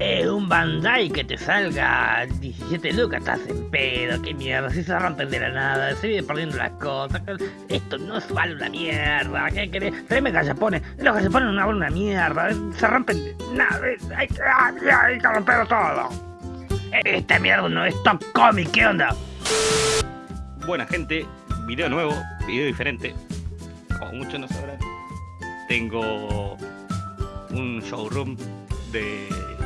Eh, un Bandai que te salga 17 lucas, estás en pedo, qué mierda, si se rompen de la nada, se viene perdiendo las cosas, esto no es vale una mierda, ¿qué querés? Tráeme gallapones, los gallapones no valen una mierda, se rompen, nada, hay, hay, que romperlo todo. Esta mierda no es top comic, ¿qué onda? Buena gente, video nuevo, video diferente, como muchos no sabrán, tengo un showroom de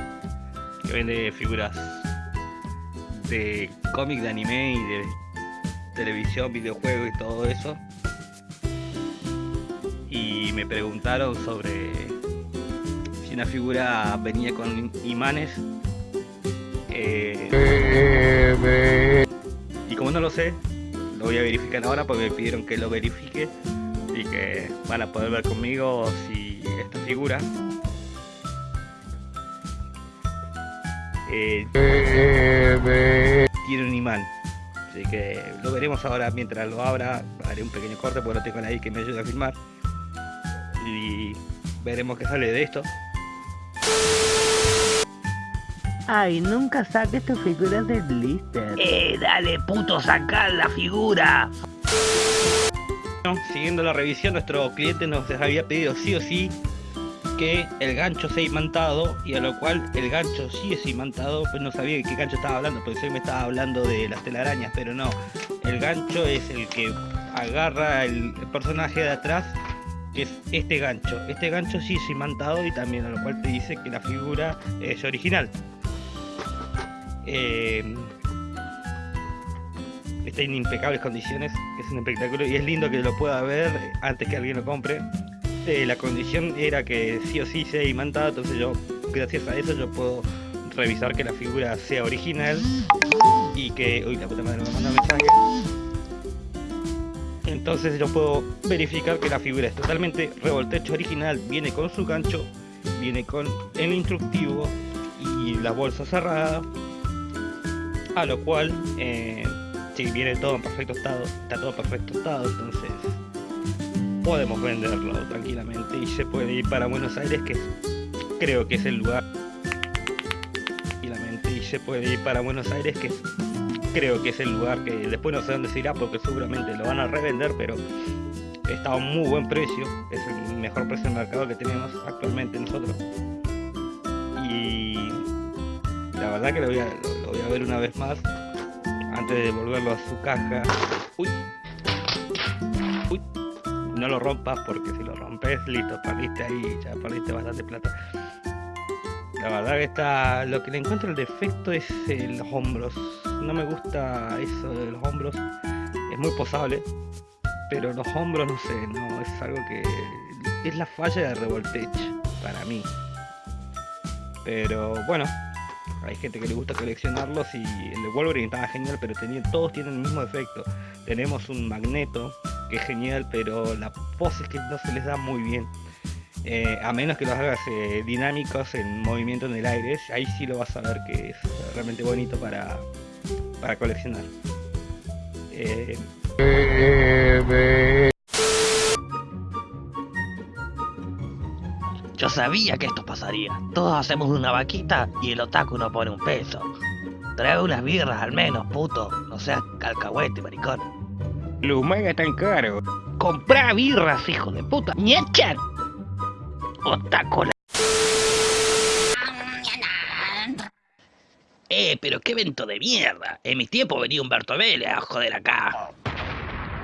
vende figuras de cómic, de anime y de televisión, videojuegos y todo eso. Y me preguntaron sobre si una figura venía con imanes. Eh, y como no lo sé, lo voy a verificar ahora porque me pidieron que lo verifique y que van a poder ver conmigo si esta figura Eh, tiene un imán. Así que lo veremos ahora mientras lo abra. Haré un pequeño corte porque no tengo a nadie que me ayude a filmar. Y veremos qué sale de esto. Ay, nunca saques tus figuras de blister. Eh, dale puto, sacar la figura. siguiendo la revisión, nuestro cliente nos había pedido sí o sí que el gancho sea imantado y a lo cual el gancho sí es imantado, pues no sabía de qué gancho estaba hablando, porque él me estaba hablando de las telarañas, pero no, el gancho es el que agarra el personaje de atrás, que es este gancho. Este gancho sí es imantado y también a lo cual te dice que la figura es original. Eh, está en impecables condiciones, es un espectáculo y es lindo que lo pueda ver antes que alguien lo compre. Eh, la condición era que sí o sí sea imantada, entonces yo, gracias a eso, yo puedo revisar que la figura sea original y que... Uy, la puta madre me manda mensaje. Entonces yo puedo verificar que la figura es totalmente revoltecho original, viene con su gancho, viene con el instructivo y la bolsa cerrada, a lo cual, eh, si viene todo en perfecto estado, está todo en perfecto estado, entonces podemos venderlo tranquilamente y se puede ir para Buenos Aires que creo que es el lugar tranquilamente y se puede ir para Buenos Aires que creo que es el lugar que después no sé dónde se irá porque seguramente lo van a revender pero está a un muy buen precio. Es el mejor precio del mercado que tenemos actualmente nosotros. Y la verdad que lo voy a, lo voy a ver una vez más antes de devolverlo a su caja. Uy no lo rompas porque si lo rompes, listo, perdiste ahí, ya perdiste bastante plata. La verdad que está, lo que le encuentro el defecto es los hombros. No me gusta eso de los hombros. Es muy posable, pero los hombros no sé, no es algo que es la falla de Revoltech para mí. Pero bueno, hay gente que le gusta coleccionarlos y el de Wolverine estaba genial, pero tenía, todos tienen el mismo defecto. Tenemos un magneto que es genial, pero la pose es que no se les da muy bien. Eh, a menos que los hagas eh, dinámicos en movimiento en el aire, ahí sí lo vas a ver que es realmente bonito para, para coleccionar. Eh, Yo sabía que esto pasaría. Todos hacemos una vaquita y el otaku no pone un peso. Trae unas birras al menos, puto. No seas calcahuete, maricón. Los mangas tan caros. Comprá birras, hijo de puta. ¡Ñechan! Otaco Eh, pero qué evento de mierda. En mi tiempo venía Humberto Vélez a joder acá.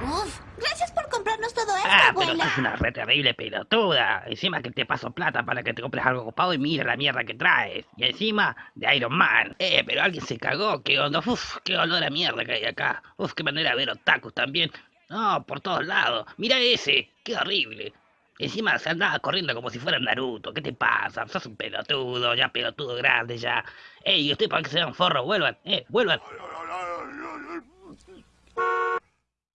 Uf, gracias por comprarnos todo esto, Ah, pero es una re terrible pelotuda. Encima que te paso plata para que te compres algo ocupado y mira la mierda que traes. Y encima de Iron Man. Eh, pero alguien se cagó. ¿Qué onda? Uf, qué olor a mierda que hay acá. Uf, qué manera de ver otakus también. No, por todos lados. Mira ese. Qué horrible. Encima se andaba corriendo como si fuera Naruto. ¿Qué te pasa? Sos un pelotudo, ya pelotudo grande ya. Ey, ¿y usted para que se un forro? Vuelvan, eh, vuelvan.